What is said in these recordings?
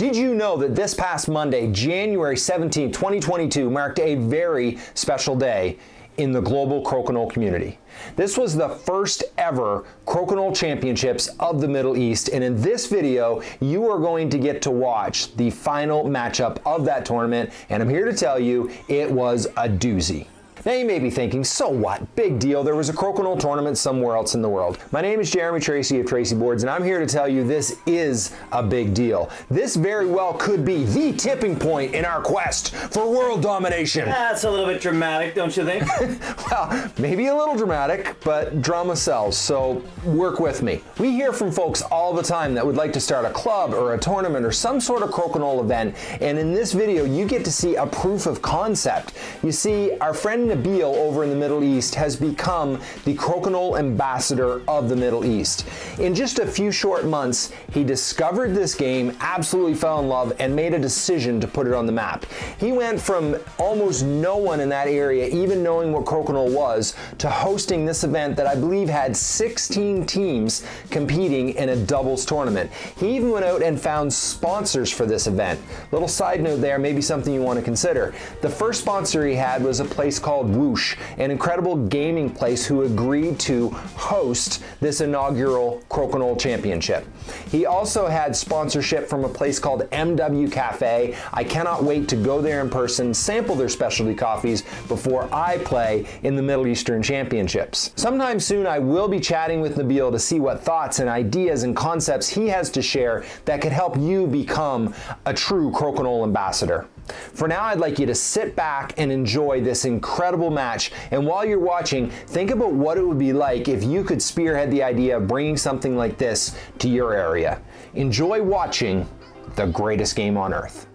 Did you know that this past Monday, January 17, 2022, marked a very special day in the global crokinole community? This was the first ever crokinole championships of the Middle East, and in this video, you are going to get to watch the final matchup of that tournament, and I'm here to tell you, it was a doozy. Now you may be thinking, so what? Big deal. There was a crokinole tournament somewhere else in the world. My name is Jeremy Tracy of Tracy Boards, and I'm here to tell you this is a big deal. This very well could be the tipping point in our quest for world domination. That's a little bit dramatic, don't you think? well, maybe a little dramatic, but drama sells, so work with me. We hear from folks all the time that would like to start a club or a tournament or some sort of crokinole event, and in this video, you get to see a proof of concept. You see, our friend Nabil over in the Middle East has become the crokinole ambassador of the Middle East. In just a few short months, he discovered this game, absolutely fell in love, and made a decision to put it on the map. He went from almost no one in that area even knowing what crokinole was to hosting this event that I believe had 16 teams competing in a doubles tournament. He even went out and found sponsors for this event. Little side note there, maybe something you want to consider. The first sponsor he had was a place called called Whoosh, an incredible gaming place who agreed to host this inaugural Crokinole Championship. He also had sponsorship from a place called MW Cafe. I cannot wait to go there in person, sample their specialty coffees before I play in the Middle Eastern Championships. Sometime soon I will be chatting with Nabil to see what thoughts and ideas and concepts he has to share that could help you become a true Crokinole ambassador. For now, I'd like you to sit back and enjoy this incredible match. And while you're watching, think about what it would be like if you could spearhead the idea of bringing something like this to your area. Enjoy watching the greatest game on earth.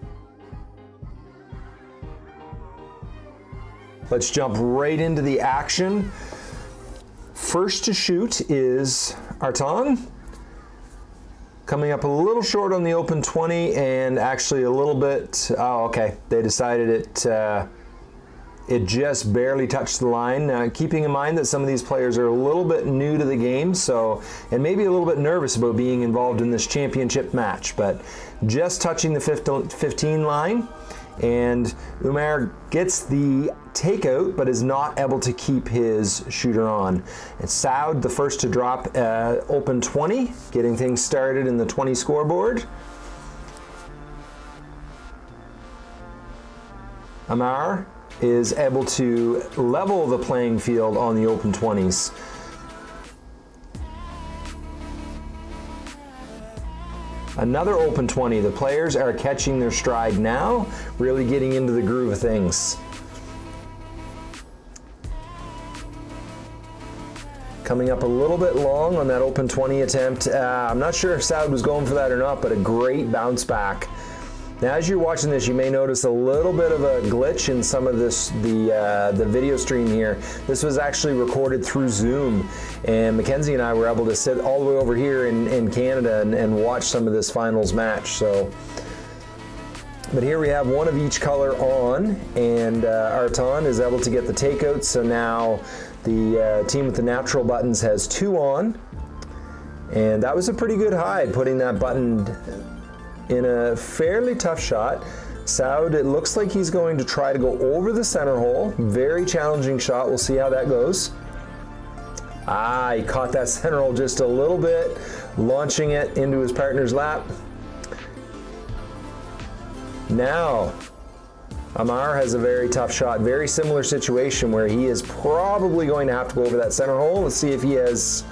Let's jump right into the action. First to shoot is Artan. Coming up a little short on the open 20 and actually a little bit, oh, okay. They decided it, uh, it just barely touched the line. Uh, keeping in mind that some of these players are a little bit new to the game, so, and maybe a little bit nervous about being involved in this championship match, but just touching the 15 line and Umar gets the takeout but is not able to keep his shooter on. It's Saud the first to drop uh, open 20, getting things started in the 20 scoreboard. Amar is able to level the playing field on the open 20s. Another open 20. The players are catching their stride now, really getting into the groove of things. Coming up a little bit long on that open 20 attempt. Uh, I'm not sure if Saud was going for that or not, but a great bounce back. Now, as you're watching this, you may notice a little bit of a glitch in some of this, the, uh, the video stream here. This was actually recorded through Zoom, and Mackenzie and I were able to sit all the way over here in, in Canada and, and watch some of this finals match. So, but here we have one of each color on, and uh, Artan is able to get the takeout. So now the uh, team with the natural buttons has two on, and that was a pretty good hide, putting that button in a fairly tough shot. Saud, it looks like he's going to try to go over the center hole. Very challenging shot. We'll see how that goes. Ah, he caught that center hole just a little bit, launching it into his partner's lap. Now, Amar has a very tough shot. Very similar situation where he is probably going to have to go over that center hole. Let's see if he has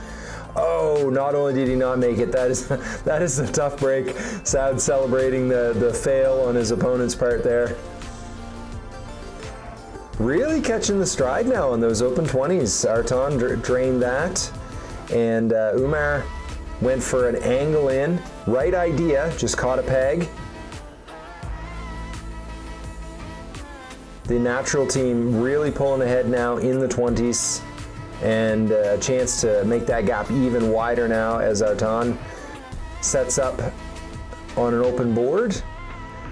Oh, not only did he not make it, that is that is a tough break. Saud celebrating the, the fail on his opponent's part there. Really catching the stride now on those open 20s. Artan drained that. And uh, Umar went for an angle in. Right idea, just caught a peg. The natural team really pulling ahead now in the 20s and a chance to make that gap even wider now as Artan sets up on an open board.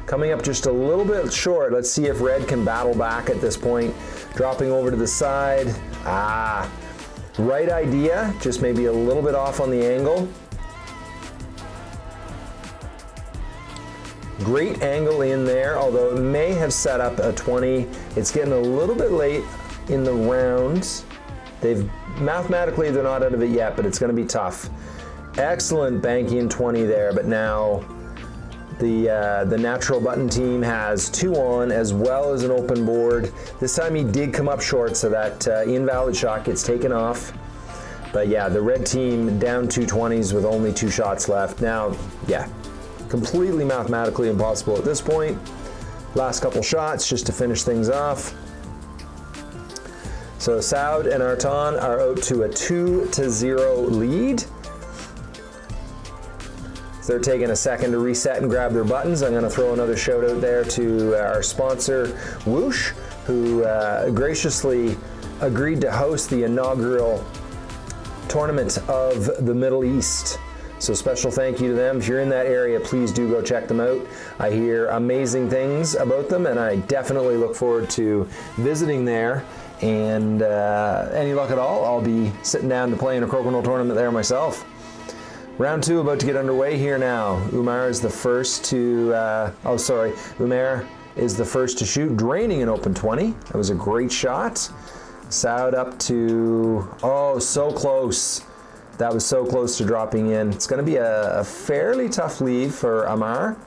Coming up just a little bit short. Let's see if red can battle back at this point. Dropping over to the side. Ah, right idea, just maybe a little bit off on the angle. Great angle in there, although it may have set up a 20. It's getting a little bit late in the round. They've mathematically they're not out of it yet, but it's going to be tough. Excellent banking 20 there, but now the uh, the natural button team has two on as well as an open board. This time he did come up short, so that uh, invalid shot gets taken off. But yeah, the red team down two 20s with only two shots left. Now, yeah, completely mathematically impossible at this point. Last couple shots just to finish things off. So Saud and Artan are out to a two to zero lead. So they're taking a second to reset and grab their buttons. I'm going to throw another shout out there to our sponsor, Whoosh, who uh, graciously agreed to host the inaugural tournament of the Middle East. So special thank you to them. If you're in that area, please do go check them out. I hear amazing things about them, and I definitely look forward to visiting there. And uh, any luck at all, I'll be sitting down to play in a Crokinole tournament there myself. Round two about to get underway here now. Umar is the first to, uh, oh sorry, Umar is the first to shoot, draining an open 20. That was a great shot. Saud up to, oh, so close. That was so close to dropping in. It's gonna be a, a fairly tough lead for Amar.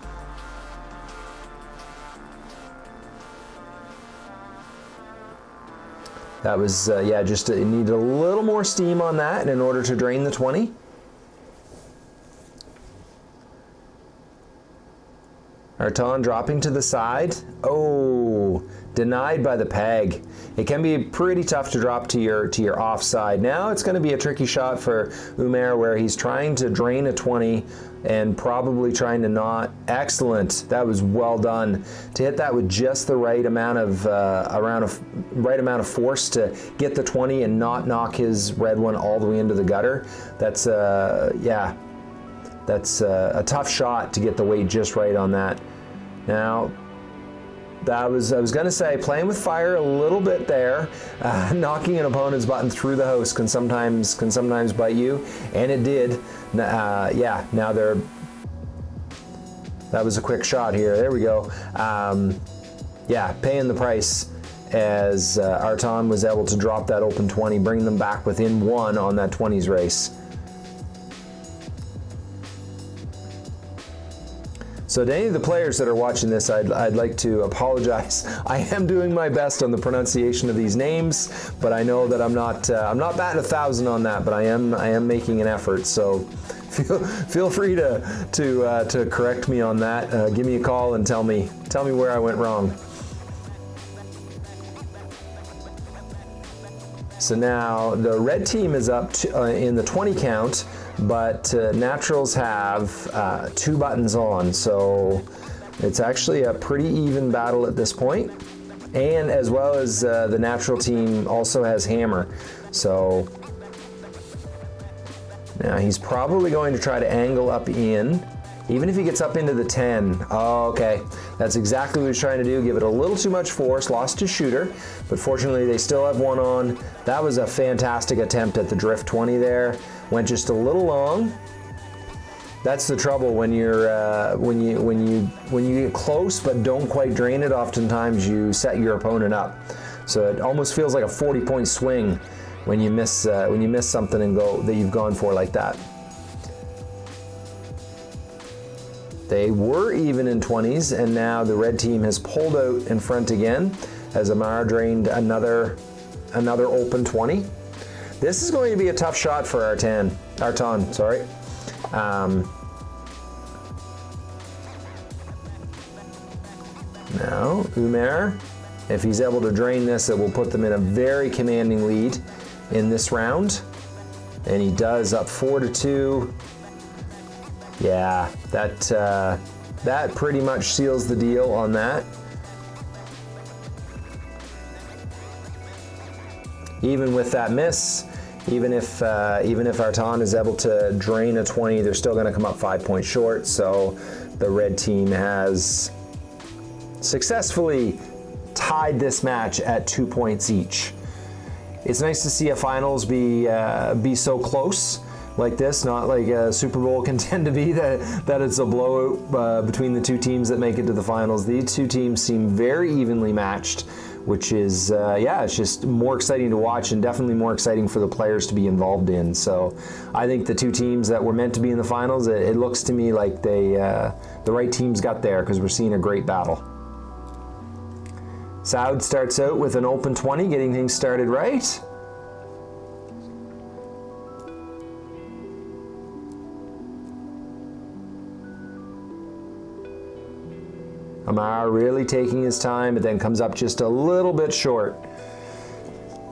That was, uh, yeah, just uh, needed a little more steam on that in order to drain the 20. Artan dropping to the side. Oh, denied by the peg. It can be pretty tough to drop to your to your offside. Now it's going to be a tricky shot for Umer where he's trying to drain a 20 and probably trying to not. Excellent. That was well done. To hit that with just the right amount of uh, around of right amount of force to get the 20 and not knock his red one all the way into the gutter. That's uh, yeah. That's uh, a tough shot to get the weight just right on that. Now, that was I was going to say playing with fire a little bit there, uh, knocking an opponent's button through the house can sometimes can sometimes bite you, and it did. Uh, yeah, now they're. That was a quick shot here. There we go. Um, yeah, paying the price as uh, Artan was able to drop that open 20, bring them back within one on that 20s race. So to any of the players that are watching this, I'd, I'd like to apologize. I am doing my best on the pronunciation of these names, but I know that I'm not uh, I'm not batting a thousand on that, but I am I am making an effort. So feel feel free to to uh, to correct me on that. Uh, give me a call and tell me tell me where I went wrong. So now the red team is up to, uh, in the 20 count but uh, naturals have uh, two buttons on, so it's actually a pretty even battle at this point. And as well as uh, the natural team also has hammer, so now he's probably going to try to angle up in. Even if he gets up into the 10, oh, okay. That's exactly what he's trying to do, give it a little too much force, lost his shooter, but fortunately they still have one on. That was a fantastic attempt at the drift 20 there. Went just a little long. That's the trouble when you're uh, when you when you when you get close but don't quite drain it. Oftentimes you set your opponent up, so it almost feels like a 40 point swing when you miss uh, when you miss something and go that you've gone for like that. They were even in 20s, and now the red team has pulled out in front again as Amar drained another another open 20. This is going to be a tough shot for Artan, Artan, sorry. Um, now, Umer, if he's able to drain this, it will put them in a very commanding lead in this round. And he does up four to two. Yeah, that, uh, that pretty much seals the deal on that. Even with that miss, even if uh, even if Artan is able to drain a 20, they're still going to come up five points short. So the red team has successfully tied this match at two points each. It's nice to see a finals be uh, be so close, like this, not like a Super Bowl can tend to be, that, that it's a blowout uh, between the two teams that make it to the finals. These two teams seem very evenly matched, which is, uh, yeah, it's just more exciting to watch and definitely more exciting for the players to be involved in. So I think the two teams that were meant to be in the finals, it, it looks to me like they, uh, the right teams got there because we're seeing a great battle. Saud starts out with an open 20, getting things started right. Amar really taking his time, but then comes up just a little bit short.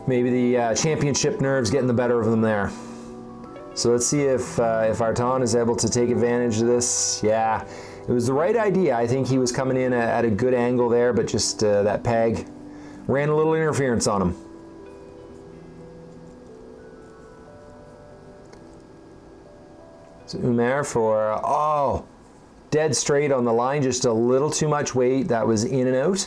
Maybe the uh, championship nerves getting the better of them there. So let's see if uh, if Artan is able to take advantage of this. Yeah, it was the right idea. I think he was coming in at a good angle there, but just uh, that peg ran a little interference on him. So Umer for, oh, dead straight on the line, just a little too much weight. That was in and out.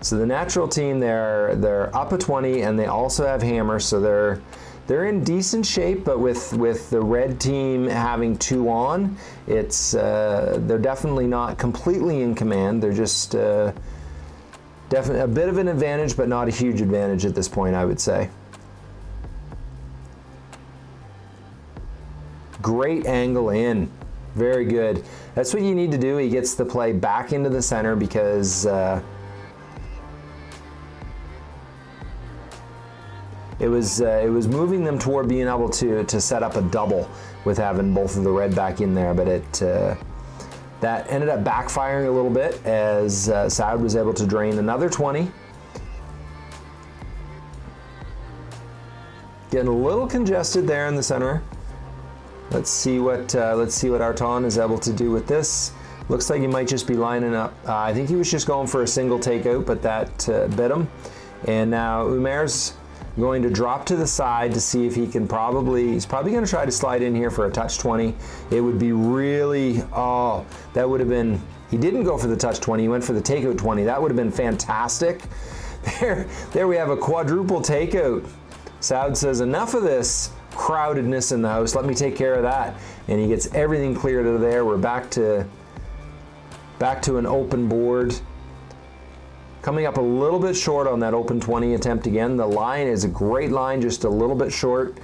So the natural team, they're they're up a 20 and they also have hammer, so they're they're in decent shape, but with with the red team having two on, it's uh, they're definitely not completely in command. They're just uh, definitely a bit of an advantage, but not a huge advantage at this point, I would say. Great angle in. Very good. That's what you need to do. He gets the play back into the center because uh, it was uh, it was moving them toward being able to to set up a double with having both of the red back in there, but it uh, that ended up backfiring a little bit as uh, Saud was able to drain another 20. Getting a little congested there in the center. Let's see what uh, let's see what Artan is able to do with this. Looks like he might just be lining up. Uh, I think he was just going for a single takeout, but that uh, bit him. And now Umer's going to drop to the side to see if he can probably, he's probably going to try to slide in here for a touch 20. It would be really, oh, that would have been, he didn't go for the touch 20, he went for the takeout 20. That would have been fantastic. There, there we have a quadruple takeout. Saud says, enough of this crowdedness in the house. Let me take care of that. And he gets everything cleared out of there. We're back to back to an open board. Coming up a little bit short on that open 20 attempt again. The line is a great line, just a little bit short.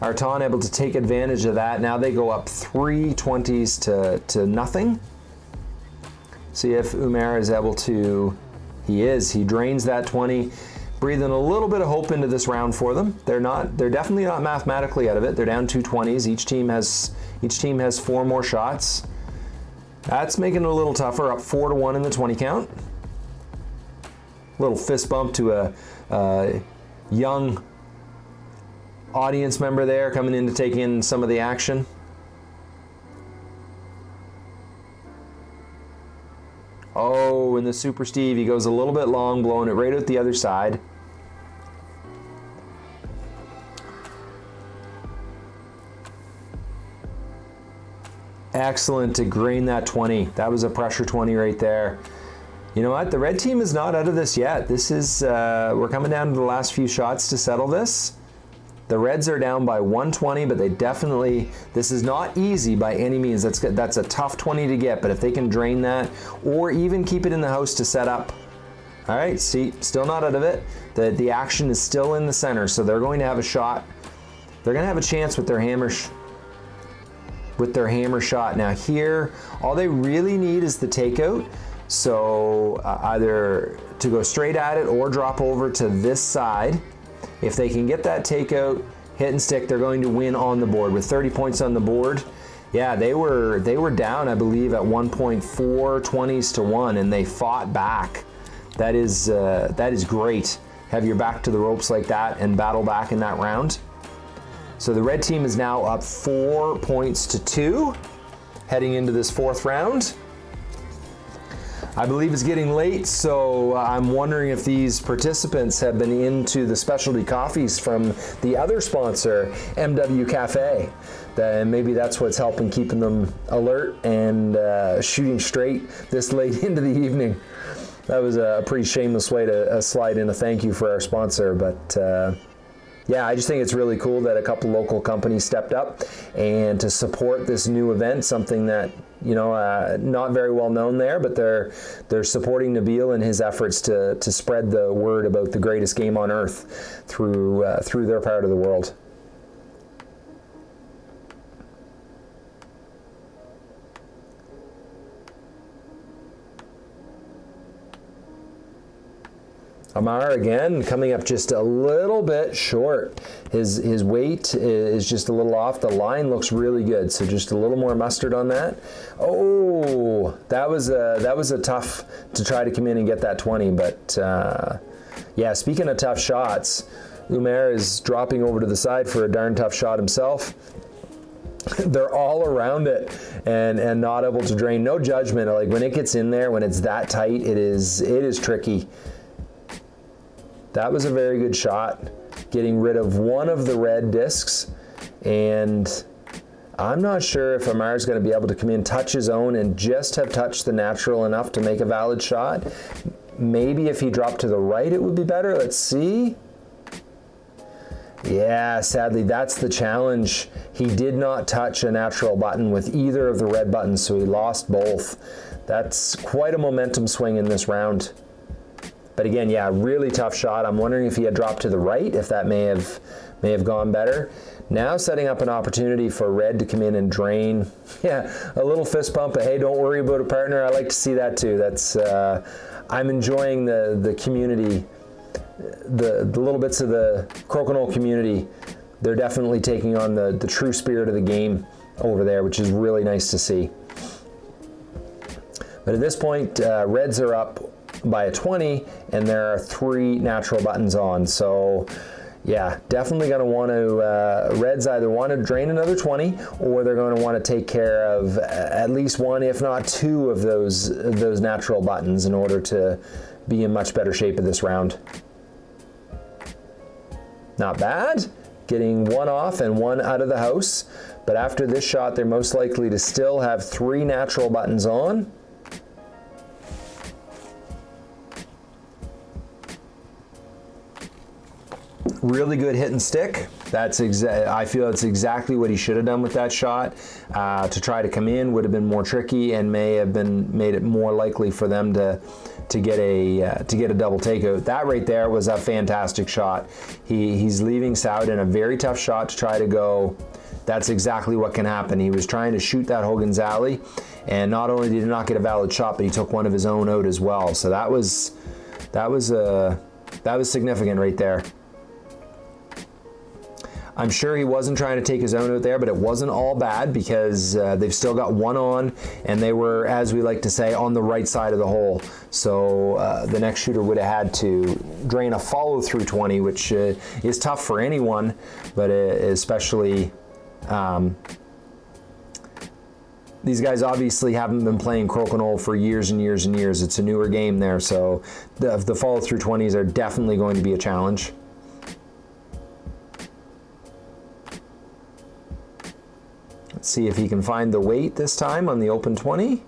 Artan able to take advantage of that. Now they go up three 20s to, to nothing. See if Umer is able to, he is, he drains that 20 breathing a little bit of hope into this round for them. They're not, they're definitely not mathematically out of it. They're down two 20s. Each team has, each team has four more shots. That's making it a little tougher, up four to one in the 20 count. Little fist bump to a, a young audience member there coming in to take in some of the action. Oh, and the Super Steve, he goes a little bit long, blowing it right out the other side. Excellent to green that 20. That was a pressure 20 right there. You know what? The red team is not out of this yet. This is, uh, we're coming down to the last few shots to settle this. The Reds are down by 120, but they definitely, this is not easy by any means. That's, that's a tough 20 to get, but if they can drain that or even keep it in the house to set up. All right, see, still not out of it. The, the action is still in the center, so they're going to have a shot. They're going to have a chance with their hammer with their hammer shot. Now here, all they really need is the takeout. So uh, either to go straight at it or drop over to this side. If they can get that takeout, hit and stick, they're going to win on the board. With 30 points on the board, yeah, they were they were down, I believe, at 1.4 20s to one, and they fought back. That is uh, that is great. Have your back to the ropes like that and battle back in that round. So the red team is now up four points to two, heading into this fourth round. I believe it's getting late, so I'm wondering if these participants have been into the specialty coffees from the other sponsor, MW Cafe. Then maybe that's what's helping keeping them alert and uh, shooting straight this late into the evening. that was a pretty shameless way to uh, slide in a thank you for our sponsor, but uh, yeah, I just think it's really cool that a couple local companies stepped up and to support this new event, something that you know uh, not very well known there, but they're they're supporting Nabil in his efforts to to spread the word about the greatest game on earth through uh, through their part of the world. Amar again coming up just a little bit short. His his weight is just a little off. The line looks really good, so just a little more mustard on that. Oh, that was a that was a tough to try to come in and get that 20, but uh, yeah. Speaking of tough shots, Umer is dropping over to the side for a darn tough shot himself. They're all around it and and not able to drain. No judgment. Like when it gets in there, when it's that tight, it is it is tricky. That was a very good shot, getting rid of one of the red discs. And I'm not sure if Amar's going to be able to come in, touch his own, and just have touched the natural enough to make a valid shot. Maybe if he dropped to the right, it would be better. Let's see. Yeah, sadly, that's the challenge. He did not touch a natural button with either of the red buttons, so he lost both. That's quite a momentum swing in this round. But again, yeah, really tough shot. I'm wondering if he had dropped to the right, if that may have may have gone better. Now setting up an opportunity for red to come in and drain. Yeah, a little fist bump, but hey, don't worry about a partner. I like to see that too. That's uh, I'm enjoying the the community, the the little bits of the crokinole community. They're definitely taking on the the true spirit of the game over there, which is really nice to see. But at this point, uh, Reds are up by a 20 and there are three natural buttons on. So yeah, definitely going to want to, uh, Reds either want to drain another 20 or they're going to want to take care of at least one, if not two of those, those natural buttons in order to be in much better shape of this round. Not bad. Getting one off and one out of the house. But after this shot, they're most likely to still have three natural buttons on. Really good hit and stick. That's I feel it's exactly what he should have done with that shot. Uh, to try to come in would have been more tricky and may have been made it more likely for them to to get a uh, to get a double takeout. That right there was a fantastic shot. He he's leaving Saud in a very tough shot to try to go. That's exactly what can happen. He was trying to shoot that Hogan's Alley, and not only did he not get a valid shot, but he took one of his own out as well. So that was that was uh, that was significant right there. I'm sure he wasn't trying to take his own out there, but it wasn't all bad because uh, they've still got one on, and they were, as we like to say, on the right side of the hole. So uh, the next shooter would have had to drain a follow through 20, which uh, is tough for anyone, but uh, especially. Um, these guys obviously haven't been playing Crokinole for years and years and years. It's a newer game there, so the, the follow through 20s are definitely going to be a challenge. See if he can find the weight this time on the open 20.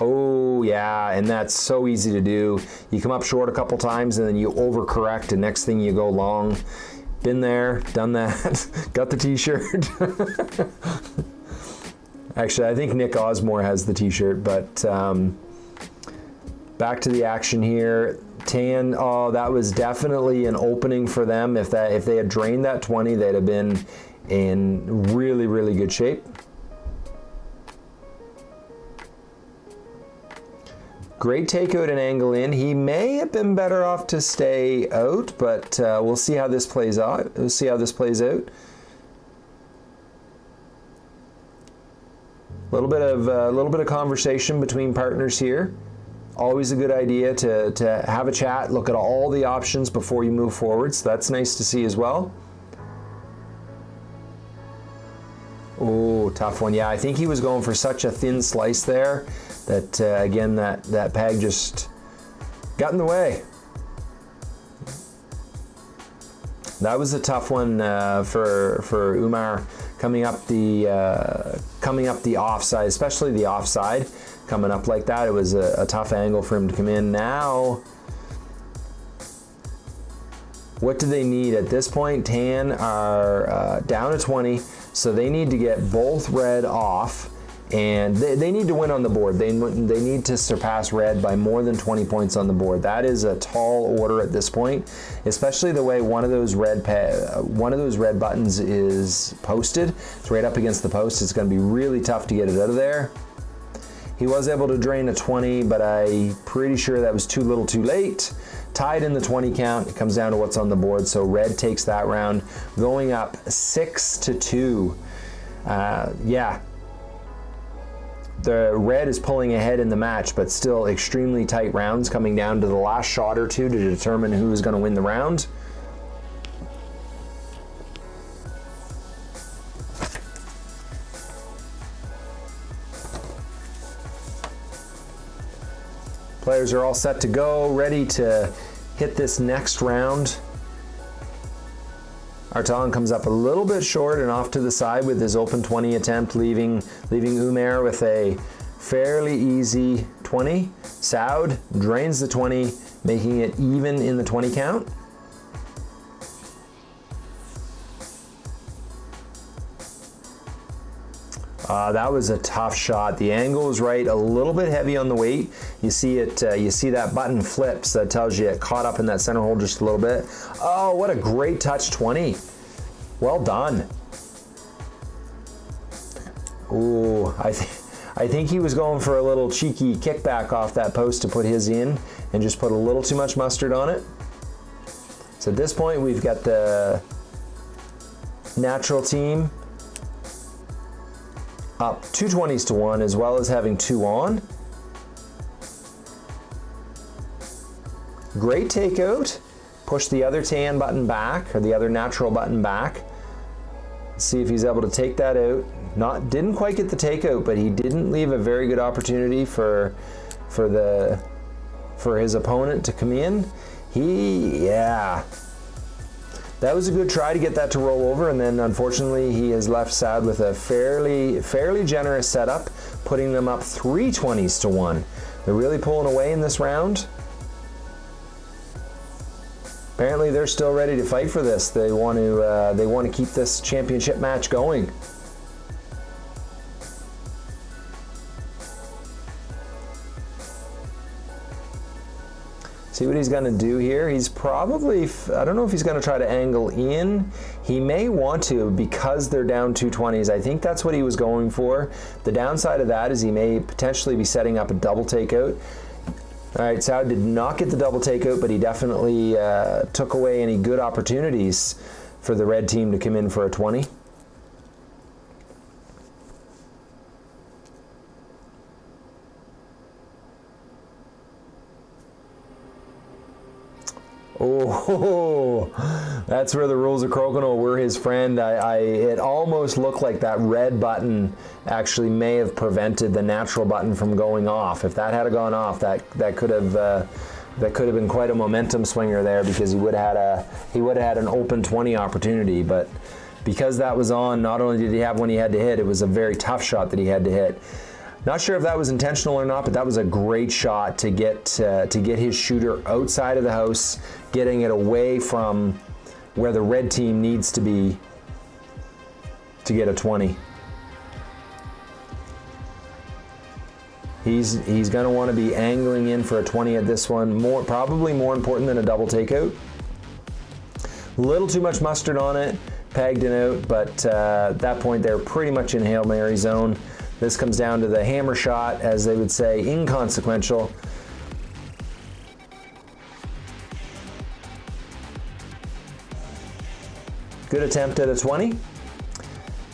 Oh yeah, and that's so easy to do. You come up short a couple times and then you overcorrect and next thing you go long. Been there, done that, got the t-shirt. Actually, I think Nick Osmore has the t-shirt, but um, back to the action here. Tan, oh, that was definitely an opening for them. If that, if they had drained that 20, they'd have been in really, really good shape. Great takeout and angle in. He may have been better off to stay out, but uh, we'll see how this plays out. We'll see how this plays out. A little bit of a uh, little bit of conversation between partners here. Always a good idea to, to have a chat, look at all the options before you move forward. So that's nice to see as well. Tough one. Yeah, I think he was going for such a thin slice there that, uh, again, that, that peg just got in the way. That was a tough one uh, for, for Umar coming up the uh, coming up the offside, especially the offside, coming up like that. It was a, a tough angle for him to come in. Now, what do they need at this point? Tan are uh, down to 20, so they need to get both red off and they, they, need to win on the board. They, they need to surpass red by more than 20 points on the board. That is a tall order at this point, especially the way one of those red uh, one of those red buttons is posted. It's right up against the post. It's going to be really tough to get it out of there. He was able to drain a 20, but I'm pretty sure that was too little too late. Tied in the 20 count, it comes down to what's on the board. So red takes that round, going up six to two. Uh, yeah, the red is pulling ahead in the match, but still extremely tight rounds coming down to the last shot or two to determine who's going to win the round. Players are all set to go, ready to hit this next round. Artan comes up a little bit short and off to the side with his open 20 attempt, leaving, leaving Umer with a fairly easy 20. Saud drains the 20, making it even in the 20 count. Uh, that was a tough shot. The angle is right, a little bit heavy on the weight. You see it, uh, you see that button flips. That tells you it caught up in that center hole just a little bit. Oh, what a great touch 20. Well done. Ooh, I think. I think he was going for a little cheeky kickback off that post to put his in and just put a little too much mustard on it. So at this point, we've got the natural team up two 20s to one, as well as having two on. Great takeout. Push the other tan button back, or the other natural button back. See if he's able to take that out. Not didn't quite get the takeout, but he didn't leave a very good opportunity for for the for his opponent to come in. He yeah, that was a good try to get that to roll over, and then unfortunately he is left sad with a fairly fairly generous setup, putting them up 320s to one. They're really pulling away in this round. Apparently they're still ready to fight for this. They want to uh, they want to keep this championship match going. See what he's going to do here. He's probably, I don't know if he's going to try to angle in. He may want to because they're down 220s. I think that's what he was going for. The downside of that is he may potentially be setting up a double takeout. All right, Saud did not get the double takeout, but he definitely uh, took away any good opportunities for the red team to come in for a 20. Oh, that's where the rules of Crokinole were his friend. I, I, it almost looked like that red button actually may have prevented the natural button from going off. If that had gone off, that that could have uh, that could have been quite a momentum swinger there because he would have had a he would have had an open 20 opportunity. But because that was on, not only did he have one he had to hit, it was a very tough shot that he had to hit. Not sure if that was intentional or not, but that was a great shot to get uh, to get his shooter outside of the house, getting it away from where the red team needs to be to get a 20. He's he's going to want to be angling in for a 20 at this one. More probably more important than a double takeout. A little too much mustard on it, pegged it out, but uh, at that point they're pretty much in Hail Mary zone. This comes down to the hammer shot, as they would say, inconsequential. Good attempt at a 20.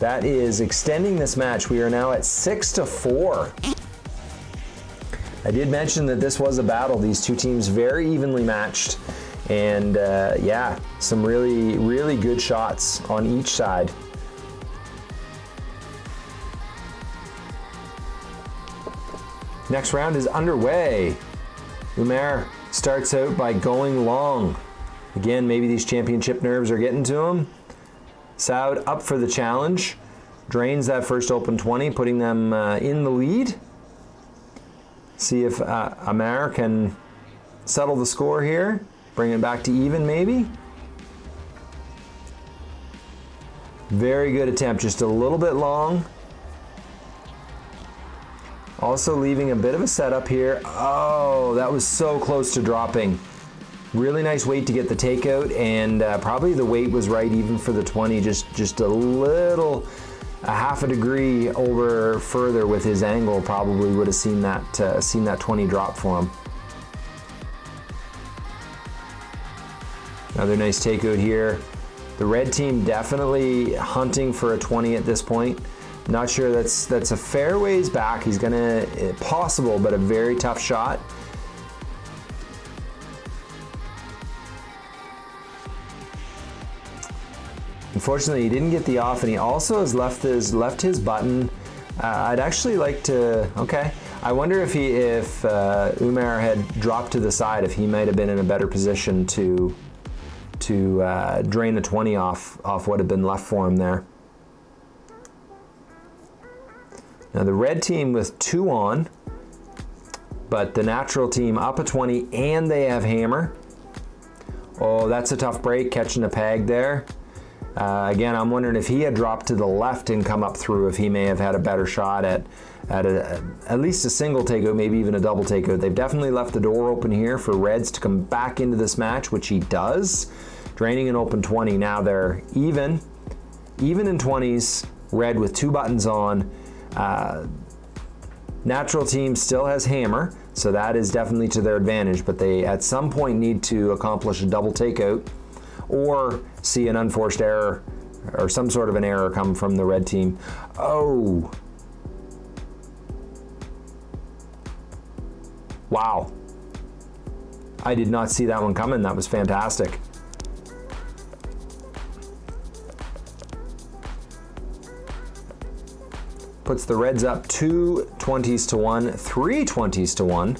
That is extending this match. We are now at six to four. I did mention that this was a battle. These two teams very evenly matched. And uh, yeah, some really, really good shots on each side. Next round is underway. Umer starts out by going long. Again, maybe these championship nerves are getting to him. Saud up for the challenge. Drains that first open 20, putting them uh, in the lead. See if uh, Amar can settle the score here. Bring it back to even, maybe. Very good attempt, just a little bit long. Also leaving a bit of a setup here. Oh, that was so close to dropping. Really nice weight to get the takeout, and uh, probably the weight was right even for the 20, just, just a little, a half a degree over further with his angle probably would have seen that, uh, seen that 20 drop for him. Another nice takeout here. The red team definitely hunting for a 20 at this point. Not sure that's that's a fair ways back. He's gonna eh, possible, but a very tough shot. Unfortunately, he didn't get the off, and he also has left his left his button. Uh, I'd actually like to. Okay, I wonder if he if uh, Umar had dropped to the side, if he might have been in a better position to to uh, drain the 20 off off what had been left for him there. Now the red team with two on, but the natural team up a 20 and they have hammer. Oh, that's a tough break, catching a peg there. Uh, again, I'm wondering if he had dropped to the left and come up through, if he may have had a better shot at at a, at least a single takeout, maybe even a double takeout. They've definitely left the door open here for Reds to come back into this match, which he does, draining an open 20. Now they're even, even in 20s, Red with two buttons on. Uh, natural team still has hammer, so that is definitely to their advantage, but they at some point need to accomplish a double takeout or see an unforced error or some sort of an error come from the red team. Oh. Wow. I did not see that one coming. That was fantastic. Puts the Reds up two 20s to one, three 20s to one.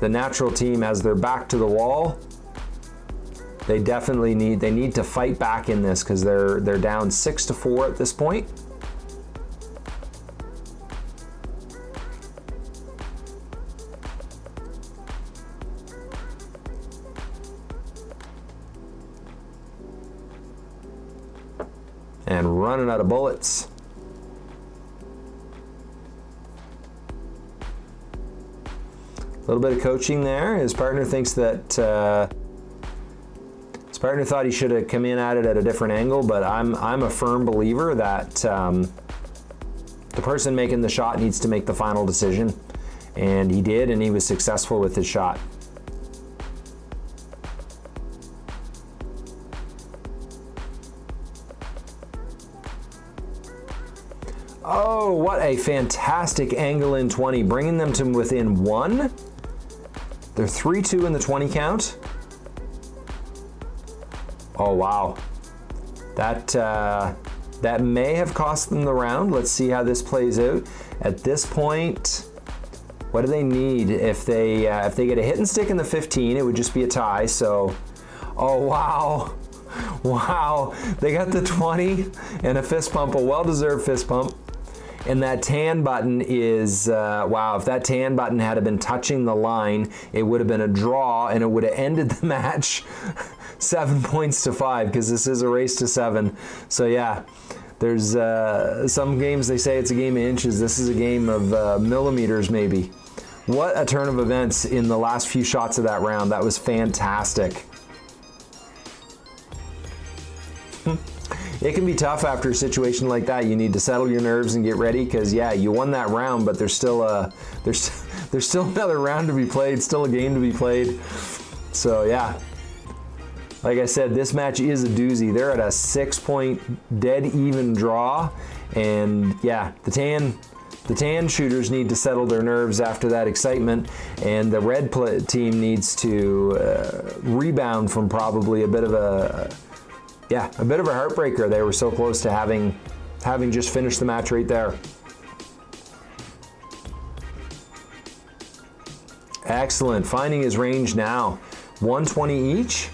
The natural team has their back to the wall. They definitely need they need to fight back in this because they're they're down six to four at this point. Out of bullets. A little bit of coaching there. His partner thinks that uh, his partner thought he should have come in at it at a different angle, but I'm I'm a firm believer that um, the person making the shot needs to make the final decision, and he did, and he was successful with his shot. Oh, what a fantastic angle in 20, bringing them to within one. They're 3-2 in the 20 count. Oh, wow. That, uh, that may have cost them the round. Let's see how this plays out. At this point, what do they need? If they, uh, if they get a hit and stick in the 15, it would just be a tie. So, oh, wow. Wow, they got the 20 and a fist pump, a well-deserved fist pump. And that tan button is, uh, wow, if that tan button had been touching the line, it would have been a draw and it would have ended the match seven points to five because this is a race to seven. So yeah, there's uh, some games they say it's a game of inches. This is a game of uh, millimeters maybe. What a turn of events in the last few shots of that round. That was fantastic. It can be tough after a situation like that. You need to settle your nerves and get ready because yeah, you won that round, but there's still a there's there's still another round to be played, still a game to be played. So yeah. Like I said, this match is a doozy. They're at a six point dead even draw. And yeah, the tan the tan shooters need to settle their nerves after that excitement, and the red team needs to uh, rebound from probably a bit of a yeah, a bit of a heartbreaker. They were so close to having, having just finished the match right there. Excellent, finding his range now. 120 each.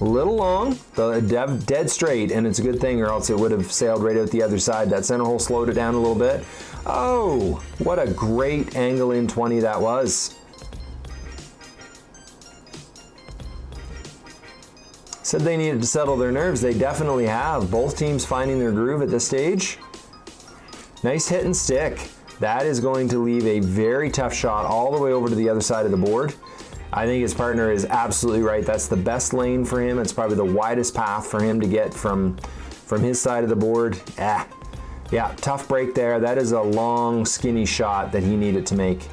A little long, the dead, dead straight, and it's a good thing, or else it would have sailed right out the other side. That center hole slowed it down a little bit. Oh, what a great angle in 20 that was. Said they needed to settle their nerves. They definitely have. Both teams finding their groove at this stage. Nice hit and stick. That is going to leave a very tough shot all the way over to the other side of the board. I think his partner is absolutely right. That's the best lane for him. It's probably the widest path for him to get from, from his side of the board. Ah, yeah, tough break there. That is a long, skinny shot that he needed to make.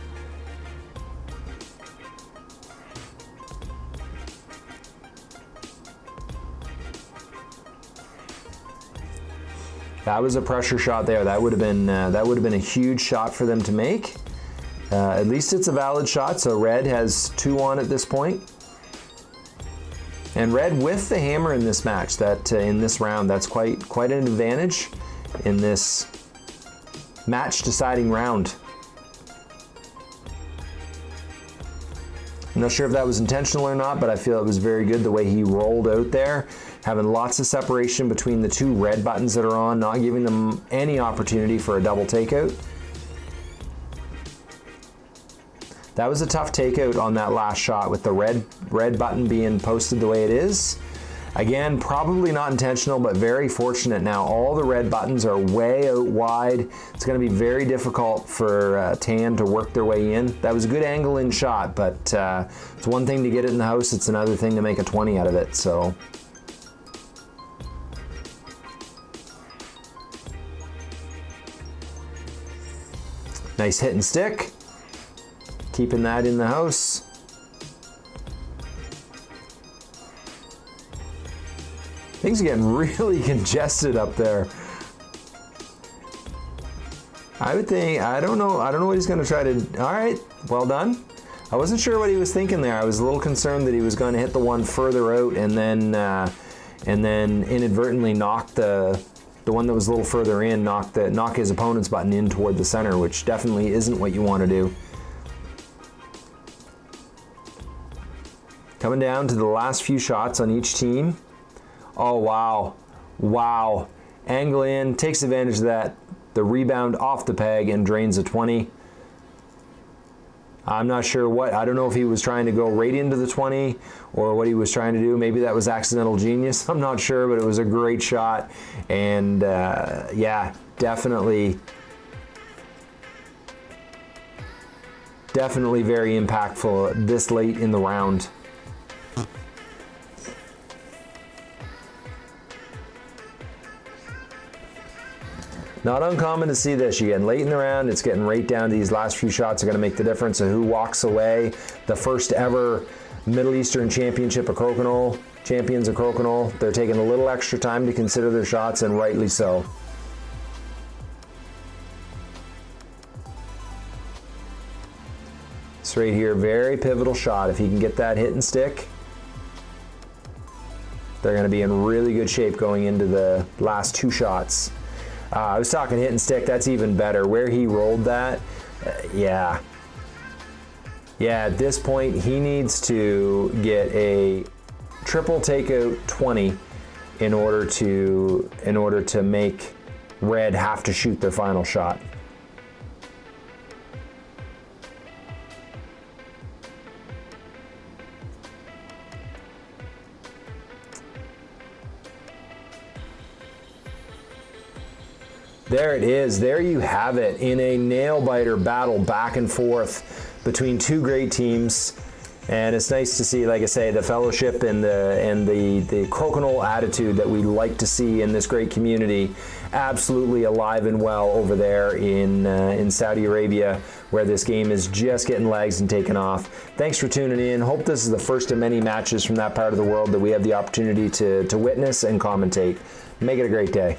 That was a pressure shot there. That would have been uh, that would have been a huge shot for them to make. Uh, at least it's a valid shot. So red has two on at this point. And red with the hammer in this match, that uh, in this round, that's quite quite an advantage in this match deciding round. I'm not sure if that was intentional or not, but I feel it was very good the way he rolled out there having lots of separation between the two red buttons that are on, not giving them any opportunity for a double takeout. That was a tough takeout on that last shot with the red, red button being posted the way it is. Again, probably not intentional, but very fortunate now. All the red buttons are way out wide. It's gonna be very difficult for uh, Tan to work their way in. That was a good angle in shot, but uh, it's one thing to get it in the house, it's another thing to make a 20 out of it, so. Nice hit and stick. Keeping that in the house. Things are getting really congested up there. I would think, I don't know, I don't know what he's gonna try to, all right, well done. I wasn't sure what he was thinking there. I was a little concerned that he was going to hit the one further out and then, uh, and then inadvertently knock the, the one that was a little further in knocked the, knock his opponent's button in toward the center, which definitely isn't what you want to do. Coming down to the last few shots on each team. Oh, wow. Wow. Angle in, takes advantage of that. The rebound off the peg and drains a 20. I'm not sure what, I don't know if he was trying to go right into the 20 or what he was trying to do. Maybe that was accidental genius. I'm not sure, but it was a great shot. And uh, yeah, definitely, definitely very impactful this late in the round. Not uncommon to see this. You get late in the round, it's getting right down to these last few shots are going to make the difference of who walks away. The first ever Middle Eastern Championship of Crokinole, champions of Crokinole. They're taking a little extra time to consider their shots, and rightly so. It's right here, very pivotal shot. If he can get that hit and stick, they're going to be in really good shape going into the last two shots. Uh, I was talking hit and stick, that's even better. Where he rolled that, uh, yeah. Yeah, at this point, he needs to get a triple takeout 20 in order to in order to make red have to shoot their final shot. There it is. There you have it in a nail biter battle back and forth between two great teams. And it's nice to see, like I say, the fellowship and the and the the crokinole attitude that we like to see in this great community, absolutely alive and well over there in uh, in Saudi Arabia, where this game is just getting legs and taking off. Thanks for tuning in. Hope this is the first of many matches from that part of the world that we have the opportunity to to witness and commentate. Make it a great day.